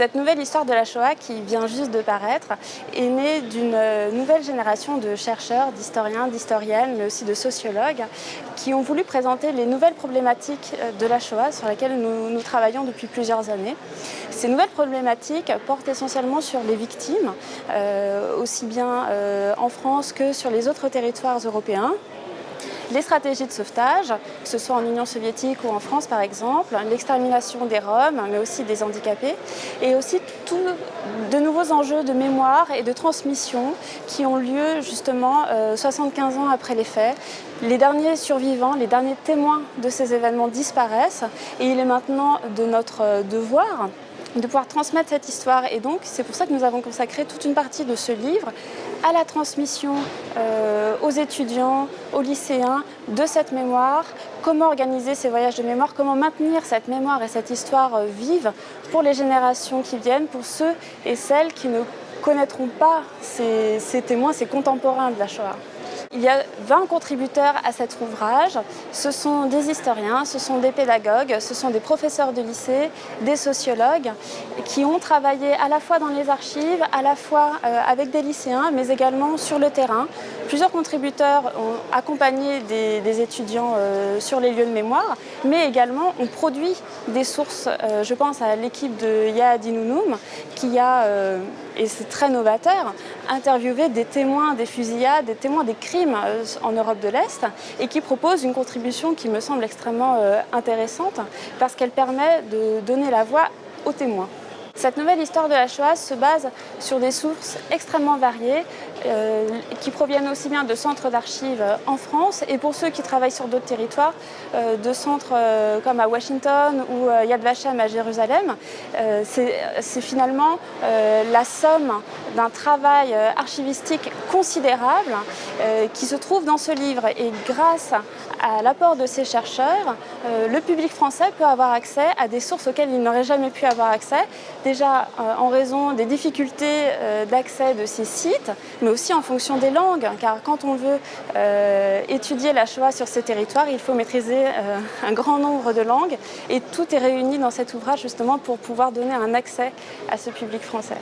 Cette nouvelle histoire de la Shoah qui vient juste de paraître est née d'une nouvelle génération de chercheurs, d'historiens, d'historiennes, mais aussi de sociologues qui ont voulu présenter les nouvelles problématiques de la Shoah sur lesquelles nous, travaillons depuis plusieurs années. Ces nouvelles problématiques portent essentiellement sur les victimes, euh, aussi bien euh, en France que sur les autres territoires européens, les stratégies de sauvetage, que ce soit en Union soviétique ou en France par exemple, l'extermination des Roms, mais aussi des handicapés, et aussi tous de nouveaux enjeux de mémoire et de transmission qui ont lieu justement 75 euh, ans après les faits. Les derniers survivants, les derniers témoins de ces événements disparaissent et il est maintenant de notre devoir de pouvoir transmettre cette histoire. Et donc, c'est pour ça que nous avons consacré toute une partie de ce livre à la transmission euh, aux étudiants, aux lycéens de cette mémoire, comment organiser ces voyages de mémoire, comment maintenir cette mémoire et cette histoire euh, vive pour les générations qui viennent, pour ceux et celles qui ne connaîtront pas ces, ces témoins, ces contemporains de la Shoah? Il y a 20 contributeurs à cet ouvrage. Ce sont des historiens, ce sont des pédagogues, ce sont des professeurs de lycée, des sociologues qui ont travaillé à la fois dans les archives, à la fois euh, avec des lycéens, mais également sur le terrain. Plusieurs contributeurs ont accompagné des, étudiants euh, sur les lieux de mémoire, mais également ont produit des sources. Euh, je pense à l'équipe de Yahad Inounoum qui a et c'est très novateur, interviewer des témoins des fusillades, des témoins des crimes euh, en Europe de l'Est et qui propose une contribution qui me semble extrêmement euh, intéressante parce qu'elle permet de donner la voix aux témoins. Cette nouvelle histoire de la Shoah se base sur des sources extrêmement variées euh, qui proviennent aussi bien de centres d'archives en France et pour ceux qui travaillent sur d'autres territoires, euh, de centres euh, comme à Washington ou Yad Vashem à Jérusalem. C'est finalement la somme d'un travail archivistique considérable qui se trouve dans ce livre et grâce à l'apport de ces chercheurs, le public français peut avoir accès à des sources auxquelles il n'aurait jamais pu avoir accès, déjà euh, en raison des difficultés euh, d'accès de ces sites, mais aussi en fonction des langues, car quand on veut euh, étudier la Shoah sur ces territoires, il faut maîtriser un grand nombre de langues, et tout est réuni dans cet ouvrage justement pour pouvoir donner un accès à ce public français.